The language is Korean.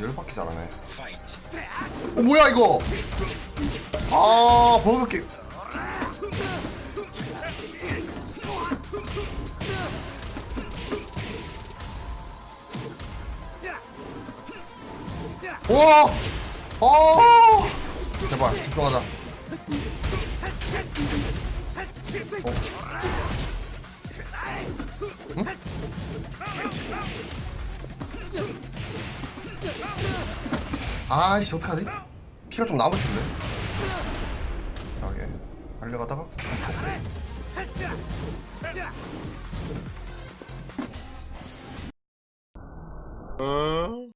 열받게 잘하네 어 뭐야 이거 아 버그게 와! 아! 제발 집중하자. 어. 아이씨 어떡하지? 피가 좀 남을 텐데. 이렇게 달려가다가 어?